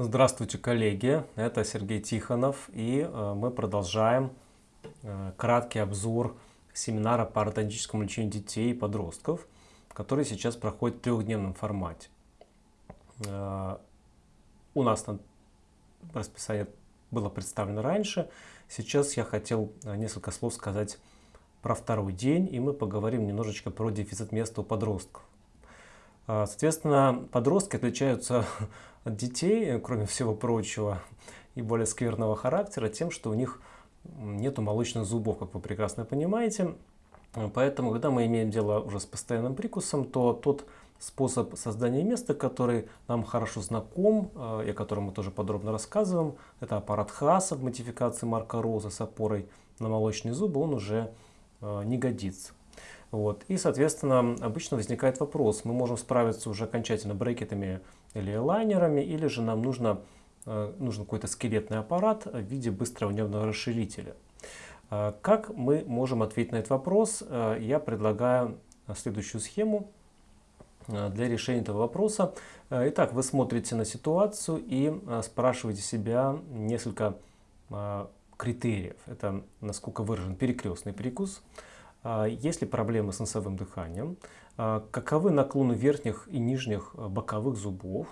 Здравствуйте, коллеги! Это Сергей Тихонов, и э, мы продолжаем э, краткий обзор семинара по ортодонтическому лечению детей и подростков, который сейчас проходит в трехдневном формате. Э, у нас на расписание было представлено раньше. Сейчас я хотел несколько слов сказать про второй день, и мы поговорим немножечко про дефицит места у подростков. Соответственно, подростки отличаются от детей, кроме всего прочего, и более скверного характера тем, что у них нету молочных зубов, как вы прекрасно понимаете. Поэтому, когда мы имеем дело уже с постоянным прикусом, то тот способ создания места, который нам хорошо знаком, э, и о котором мы тоже подробно рассказываем, это аппарат Хаса в модификации Марка Роза с опорой на молочные зубы, он уже э, не годится. Вот. И, соответственно, обычно возникает вопрос, мы можем справиться уже окончательно брекетами или лайнерами, или же нам нужно, э, нужен какой-то скелетный аппарат в виде быстрого нервного расширителя. Э, как мы можем ответить на этот вопрос? Э, я предлагаю следующую схему для решения этого вопроса. Итак, вы смотрите на ситуацию и спрашиваете себя несколько критериев. Это насколько выражен перекрестный прикус, есть ли проблемы с носовым дыханием, а, каковы наклоны верхних и нижних а, боковых зубов,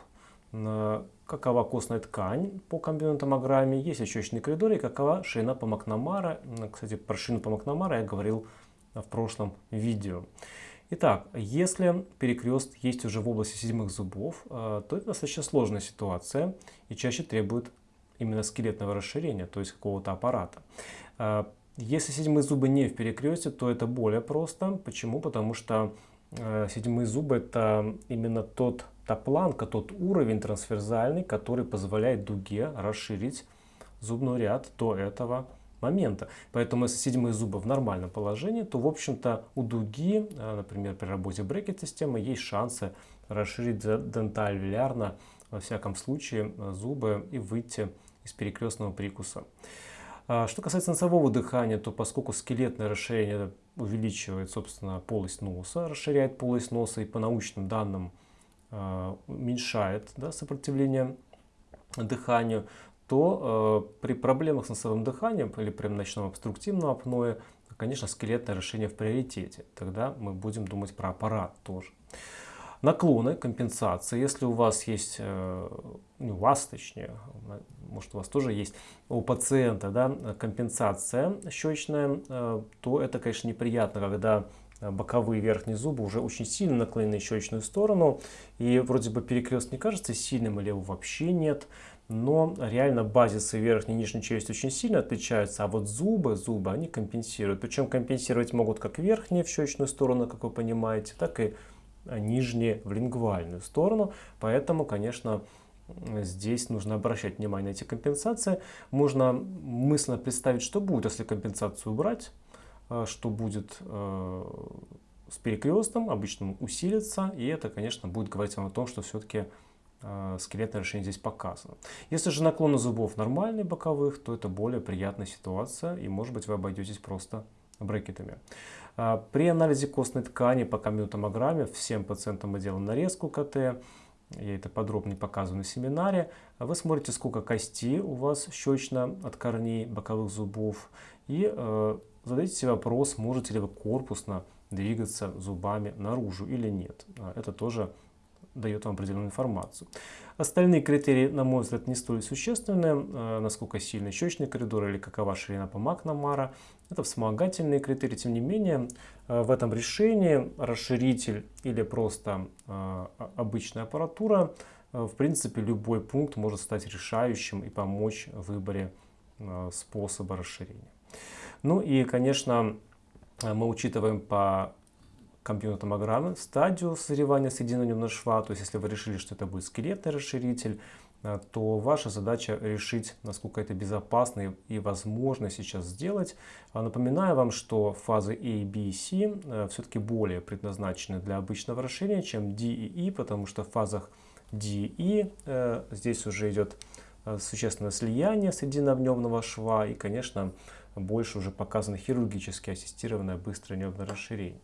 какова костная ткань по компьютерной есть ли щечный коридор и какова ширина по Макнамара. Кстати, про ширину по Макнамара я говорил в прошлом видео. Итак, если перекрест есть уже в области седьмых зубов, а, то это достаточно сложная ситуация и чаще требует именно скелетного расширения, то есть какого-то аппарата. Если седьмые зубы не в перекресте, то это более просто. Почему? Потому что Э, седьмые зубы это именно тот, та планка, тот уровень трансферзальный, который позволяет дуге расширить зубной ряд до этого момента. Поэтому если седьмые зубы в нормальном положении, то в общем-то у дуги, э, например, при работе брекет-системы, есть шансы расширить дентальвилярно, во всяком случае, э, зубы и выйти из перекрестного прикуса. А что касается носового дыхания, то поскольку скелетное расширение увеличивает, собственно, полость носа, расширяет полость носа и по научным данным а, уменьшает да, сопротивление дыханию, то э, при проблемах с носовым дыханием или при ночном обструктивном апное, конечно, скелетное расширение в приоритете. Тогда мы будем думать про аппарат тоже. Наклоны, компенсации. Если у вас есть, э, у вас точнее, может у вас тоже есть у пациента да, компенсация щечная, э, то это, конечно, неприятно, когда боковые верхние зубы уже очень сильно наклонены в щечную сторону. И вроде бы перекрест не кажется сильным или его вообще нет. Но реально базисы верхней и нижней челюсти очень сильно отличаются. А вот зубы, зубы, они компенсируют. Причем компенсировать могут как верхние в щечную сторону, как вы понимаете, так и нижние в лингвальную сторону. Поэтому, конечно, здесь нужно обращать внимание на эти компенсации. Можно мысленно представить, что будет, если компенсацию убрать, э, что будет э, с перекрестом, обычно усилится, и это, конечно, будет говорить вам о том, что все-таки э, скелетное решение здесь показано. Если же наклоны зубов нормальные боковых, то это более приятная ситуация, и может быть вы обойдетесь просто брекетами. При анализе костной ткани по компьютомограмме всем пациентам мы делаем нарезку КТ. Я это подробно показываю на семинаре. Вы смотрите, сколько костей у вас щечно от корней боковых зубов. И э, задайте себе вопрос, можете ли вы корпусно двигаться зубами наружу или нет. А, это тоже дает вам определенную информацию. Остальные критерии, на мой взгляд, не столь существенны, э, насколько сильный щечный коридор или какова ширина по Макнамара. Это вспомогательные критерии, тем не менее, э, в этом решении расширитель или просто э, обычная аппаратура, в принципе, любой пункт может стать решающим и помочь в выборе способа расширения. Ну и, конечно, мы учитываем по компьютерной стадию созревания соединенного шва. То есть, если вы решили, что это будет скелетный расширитель, э, то ваша задача решить, насколько это безопасно и возможно сейчас сделать. А напоминаю вам, что фазы A, B и C э, все-таки более предназначены для обычного расширения, чем D и E, потому что в фазах D и E э, здесь уже идет существенное слияние соединенно шва и, конечно, больше уже показано хирургически ассистированное быстрое нервное расширение.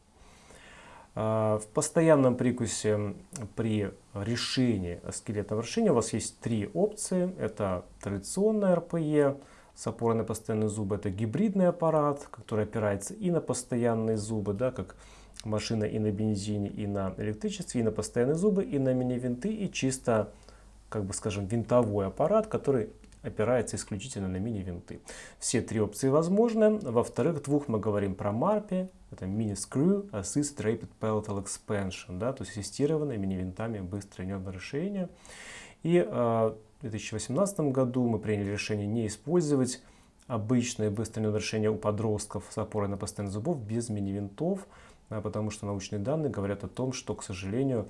А, в постоянном прикусе при решении скелетного решения у вас есть три опции. Это традиционная РПЕ с опорой на постоянные зубы. Это гибридный аппарат, который опирается и на постоянные зубы, да, как машина и на бензине, и на электричестве, и на постоянные зубы, и на мини-винты, и чисто, как бы скажем, винтовой аппарат, который опирается исключительно на мини-винты. Все три опции возможны. Во вторых двух мы говорим про MARPI, это Screw Assist Rapid Palatal Expansion, да, то есть ассистированное мини-винтами быстрое нервное расширение. И э, в 2018 году мы приняли решение не использовать обычное быстрое нервное расширение у подростков с опорой на постоянных зубов без мини-винтов, да, потому что научные данные говорят о том, что, к сожалению,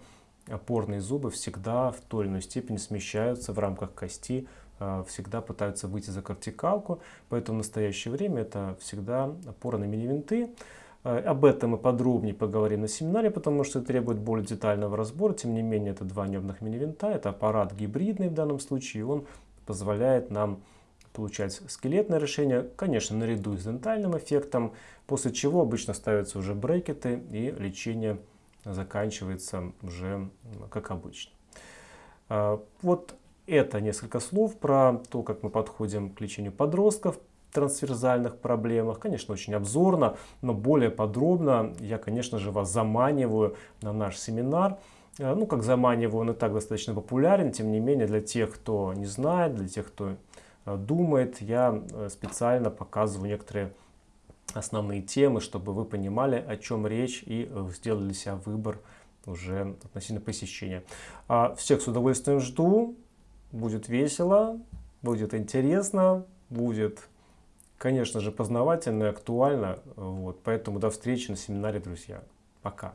опорные зубы всегда в той или иной степени смещаются в рамках кости, всегда пытаются выйти за кортикалку, поэтому в настоящее время это всегда опора на мини-винты. Э, об этом мы подробнее поговорим на семинаре, потому что это требует более детального разбора. Тем не менее, это два нервных мини-винта, это аппарат гибридный в данном случае, и он позволяет нам получать скелетное решение, конечно, наряду с дентальным эффектом, после чего обычно ставятся уже брекеты и лечение заканчивается уже как обычно. Э, вот это несколько слов про то, как мы подходим к лечению подростков трансверзальных проблемах. Конечно, очень обзорно, но более подробно я, конечно же, вас заманиваю на наш семинар. Э, ну, как заманиваю, он и так достаточно популярен, тем не менее, для тех, кто не знает, для тех, кто э, думает, я э, специально показываю некоторые основные темы, чтобы вы понимали, о чем речь и сделали себя выбор уже относительно посещения. А всех с удовольствием жду, будет весело, будет интересно, будет конечно же, познавательно и актуально. Вот. Поэтому до встречи на семинаре, друзья. Пока.